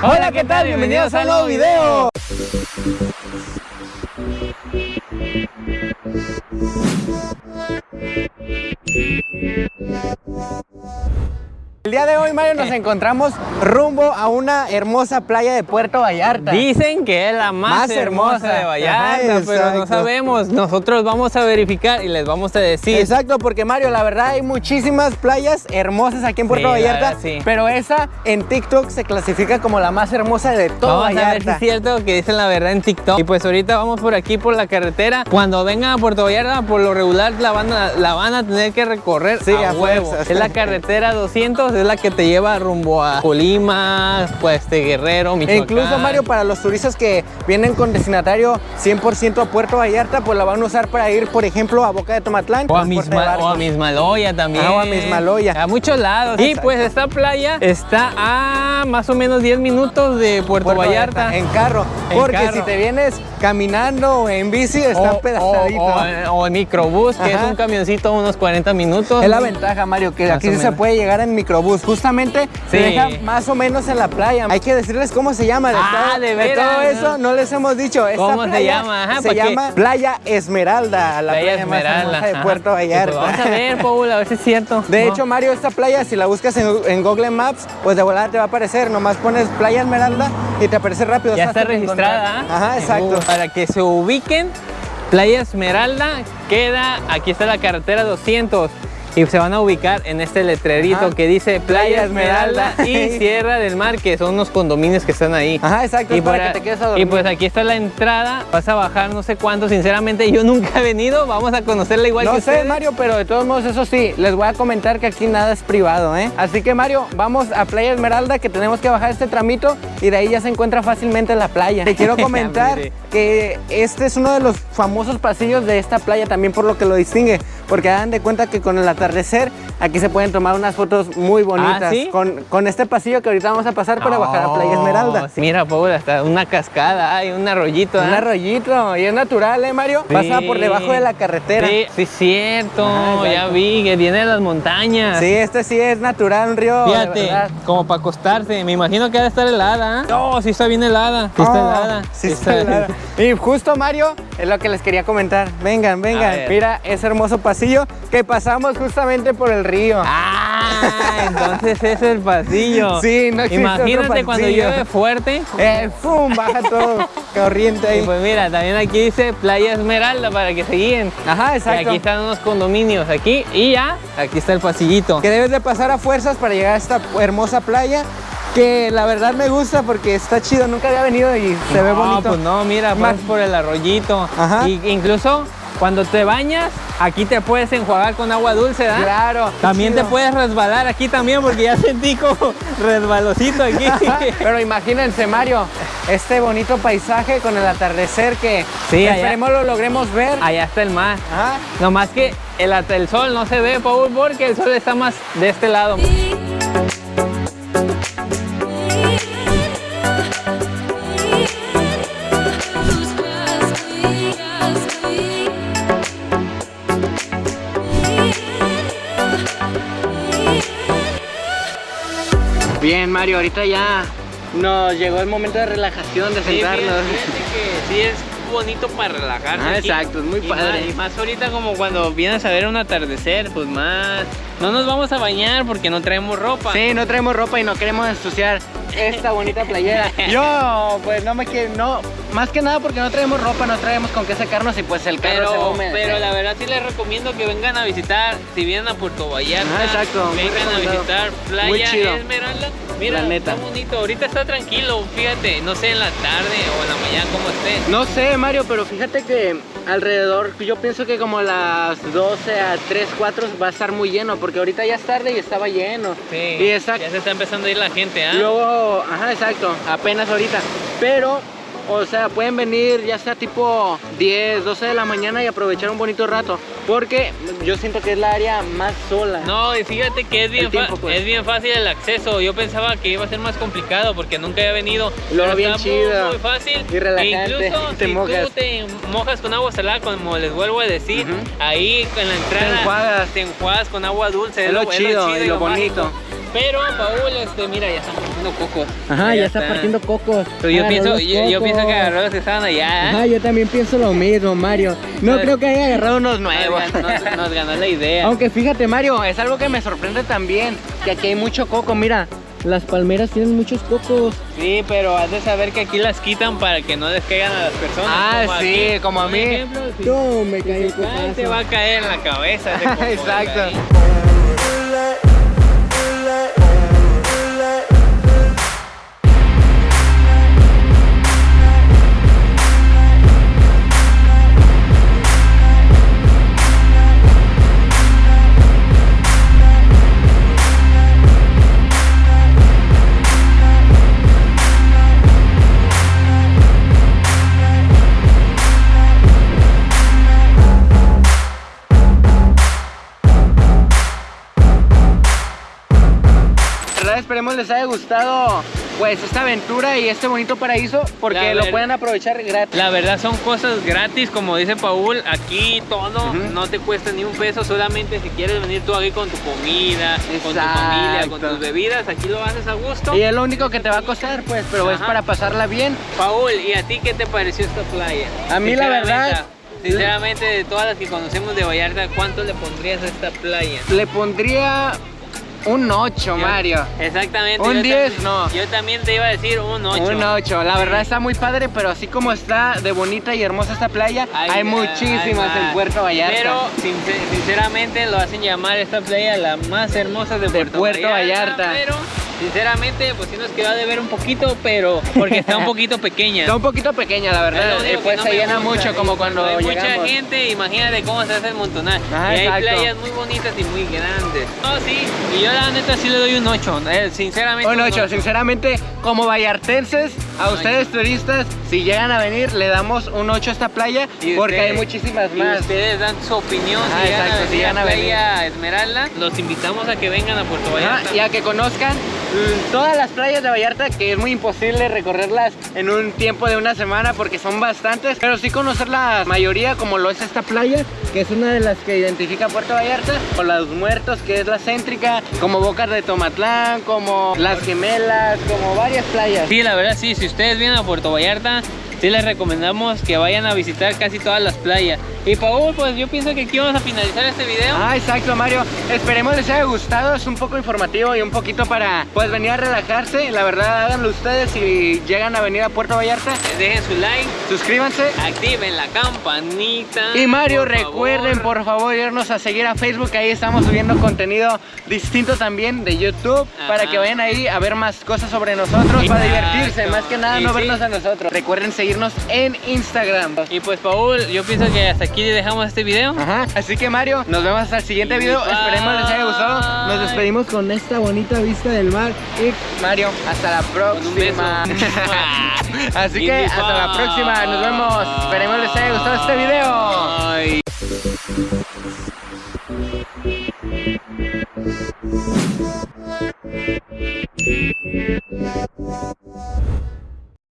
Hola, ¿qué tal? Bienvenidos a un nuevo video. El día de hoy, Mario, nos encontramos rumbo a una hermosa playa de Puerto Vallarta. Dicen que es la más, Más hermosa, hermosa. de Vallarta, Ajá, pero no sabemos. Nosotros vamos a verificar y les vamos a decir. Exacto, porque Mario, la verdad hay muchísimas playas hermosas aquí en Puerto Sí, Vallarta, verdad, sí. pero esa en TikTok se clasifica como la más hermosa de todo Vamos a ver si Vallarta. es cierto que dicen la verdad en TikTok. Y pues ahorita vamos por aquí por la carretera. Cuando vengan a Puerto Vallarta, por lo regular la van a, la van a tener que recorrer Sí, a, a huevo. Es la carretera 200, es la que te lleva rumbo a Colima, pues de Guerrero, E Michoacán. incluso Mario, para los turistas que vienen con destinatario 100% a Puerto Vallarta, pues la van a usar para ir, por ejemplo, a Boca de Tomatlán. O a, Misma, o a Mismaloya también. Ah, o a Mismaloya. A muchos lados. Y pues esta playa está a más o menos 10 minutos de Puerto, Puerto Vallarta. En carro. En porque carro. si te vienes caminando o en bici, está o, pedazadito. o- o- o en microbús, que Ajá. es un camioncito unos 40 minutos. Es la ventaja, Mario, que Más aquí sí se puede llegar en microbús. Justamente se Sí. deja más o menos en la playa. Hay que decirles cómo se llama. De, Ah, todo, de de todo eso no les hemos dicho. Esta ¿Cómo se playa llama? Ajá, se ¿pa' qué? llama Playa Esmeralda, la playa, más hermosa de. Puerto Y Vallarta. pues vamos a ver, Paul, a ver si es cierto. De No. hecho, Mario, esta playa, si la buscas en, en Google Maps, pues de volada te va a aparecer. Nomás pones Playa Esmeralda y te aparece rápido. ya es está registrada. encontrar. Ajá, exacto. Para que se ubiquen, Playa Esmeralda queda, aquí está la carretera 200. Y se van a ubicar en este letrerito Ajá. que dice Playa Esmeralda y Sierra del Mar, que son unos condominios que están ahí. Ajá, exacto, por para que te quedes a Y pues aquí está la entrada, vas a bajar no sé cuánto, sinceramente yo nunca he venido, vamos a conocerla igual no que sé, ustedes. Mario, pero de todos modos, eso sí, les voy a comentar que aquí nada es privado, ¿eh? Así que, Mario, vamos a Playa Esmeralda, que tenemos que bajar este tramito y de ahí ya se encuentra fácilmente la playa. Te quiero comentar que este es uno de los famosos pasillos de esta playa, también por lo que lo distingue, porque hagan de cuenta que con el atardecer aquí se pueden tomar unas fotos muy bonitas. ¿Ah, sí? con, con este pasillo que ahorita vamos a pasar para bajar a Playa Esmeralda. sí, Mira, Paul, hasta una cascada, hay un arroyito. Un ¿ah? arroyito, y es natural, ¿eh, Mario? Sí. Pasa por debajo de la carretera. Sí, sí, cierto, Ajá, ya vi que viene de las montañas. Sí, este sí es natural, un río. Fíjate, como para acostarse, me imagino que ha de estar helada. ¿ah? No, sí está bien helada. Sí está Oh, helada. sí está helada. Y justo, Mario, es lo que les quería comentar. Vengan, vengan. Mira ese hermoso pasillo que pasamos justamente por el río. Ah, entonces es el pasillo. Sí, no existe Imagínate otro cuando pasillo. llueve fuerte. Eh, ¡Fum! Baja todo corriente Y ahí. pues mira, también aquí dice Playa Esmeralda para que se guíen. Ajá, Y exacto. aquí están unos condominios aquí y ya, aquí está el pasillito. Que debes de pasar a fuerzas para llegar a esta hermosa playa. Que la verdad me gusta porque está chido. Nunca había venido y se ve no, bonito. pues no, mira, Más- por el arroyito. Ajá. Y incluso cuando te bañas, aquí te puedes enjuagar con agua dulce, ¿verdad? Claro. También te puedes resbalar aquí también porque ya sentí como resbalosito aquí. Pero imagínense, Mario, este bonito paisaje con el atardecer que Sí, allá- esperemos lo logremos ver. Allá está el mar. Ajá. Nomás que el, el sol no se ve, Paul, porque el sol está más de este lado. Bien, Mario, ahorita ya nos llegó el momento de relajación, de sentarnos. que sí es bonito para relajarse. Ah, exacto, es muy Y padre. más- y más ahorita como cuando vienes a ver un atardecer, pues más... No nos vamos a bañar porque no traemos ropa. Sí, no traemos ropa y no queremos ensuciar esta bonita playera. Yo, pues no me quiero, no, más que nada porque no traemos ropa, no traemos con qué secarnos y pues el carro se va a Pero, humedecer. pero la verdad sí les recomiendo que vengan a visitar, si vienen a Puerto Vallarta, Ah, exacto, vengan a visitar Playa. Esmeralda. Mira, La neta. está bonito, ahorita está tranquilo, fíjate, no sé en la tarde o en la mañana cómo esté. No sé, Mario, pero fíjate que alrededor, yo pienso que como las 12 a 3, 4 va a estar muy lleno, porque ahorita ya es tarde y estaba lleno. Sí, Y exacto. ya se está empezando a ir la gente, ¿ah? Luego, ajá, exacto, apenas ahorita. Pero, o sea, pueden venir ya sea tipo 10, 12 de la mañana y aprovechar un bonito rato. Porque yo siento que es la área más sola. No, y fíjate que es bien, tiempo, pues. es bien fácil el acceso. Yo pensaba que iba a ser más complicado porque nunca había venido. Lo bien está chido. Muy, muy fácil. Y relajante, Incluso te si mojas. tú te mojas con agua salada, como les vuelvo a decir, ahí en la entrada enjuagas. te enjuagas con agua dulce. Es lo chido y lo mágico. Pero Paul, este, mira, ya están partiendo cocos. Ajá, ya, está partiendo cocos. Pero yo pienso, yo pienso que agarró los que estaban allá. Ajá, yo también pienso lo mismo, Mario. No Nos- creo que haya agarrado unos Nos, nuevos. gan- nos- nos ganó la idea. Aunque fíjate, Mario, es algo que me sorprende también, que aquí hay mucho coco. Mira, las palmeras tienen muchos cocos. Sí, pero has de saber que aquí las quitan para que no les caigan a las personas. Ah, como sí, aquí. como a mí. ejemplo, si- No, me caí si te va a caer en la cabeza. ese coco, Exacto. Ahí. Verdad, esperemos les haya gustado pues esta aventura y este bonito paraíso porque lo pueden aprovechar gratis. La verdad son cosas gratis, como dice Paul, aquí todo no te cuesta ni un peso, solamente si quieres venir tú aquí con tu comida, con tu familia, con tus bebidas, aquí lo haces a gusto. Y es lo único que te va a costar, pues, pero es para pasarla bien. Paul, ¿y a ti qué te pareció esta playa? A mí la verdad- Sinceramente, de todas las que conocemos de Vallarta, ¿cuánto le pondrías a esta playa? Le pondría un 8, Yo- Mario. Exactamente. Un yo 10, también- no. Yo también te iba a decir un 8. Un 8, la verdad está muy padre, pero así como está de bonita y hermosa esta playa, hay, muchísimas en Puerto Vallarta. Pero sincer- sinceramente lo hacen llamar esta playa la más hermosa de, Puerto, Puerto Vallarta. Pero sinceramente pues sí nos quedó de ver un poquito, pero porque está un poquito pequeña. Está un poquito pequeña, la verdad. que pues no se llena gusta, mucho como cuando hay llegamos. mucha gente, imagínate cómo se hace el montonal. Ajá, y hay playas muy bonitas y muy grandes. No, sí, y yo la neta sí le doy un 8, sinceramente. Un 8, sinceramente, como vallartenses, a ustedes turistas, si llegan a venir, le damos un 8 a esta playa, Y porque ustedes- hay muchísimas Y más. ustedes dan su opinión si llegan exacto, a si venir llegan a venir. Playa Esmeralda. Los invitamos a que vengan a Puerto Vallarta. y a que conozcan todas las playas de Vallarta, que es muy imposible recorrerlas en un tiempo de una semana porque son bastantes, pero sí conocer la mayoría como lo es esta playa, es una de las que identifica Puerto Vallarta, o Los Muertos, que es la céntrica, como Bocas de Tomatlán, como Las Gemelas, como varias playas. Sí, la verdad sí, si ustedes vienen a Puerto Vallarta, sí les recomendamos que vayan a visitar casi todas las playas. Y Paul, pues yo pienso que aquí vamos a finalizar este video. Ah, exacto, Mario. Esperemos les haya gustado. Es un poco informativo y un poquito para pues venir a relajarse. La verdad, háganlo ustedes si llegan a venir a Puerto Vallarta. Dejen su like, Suscríbanse. activen la campanita. Y Mario, por recuerden favor. por favor irnos a seguir a Facebook, ahí estamos subiendo contenido distinto también de YouTube, Ajá. para que vayan ahí a ver más cosas sobre nosotros, para divertirse, más que nada Y no sí. vernos a nosotros. Recuerden seguirnos en Instagram. Y pues Paul, yo pienso que hasta aquí dejamos este video. Ajá, así que Mario, nos vemos hasta el siguiente video, bye. esperemos les haya gustado. Nos despedimos con esta bonita vista del mar y Mario, hasta la próxima. así que hasta la próxima, nos vemos. Esperemos les haya gustado este video. Bye.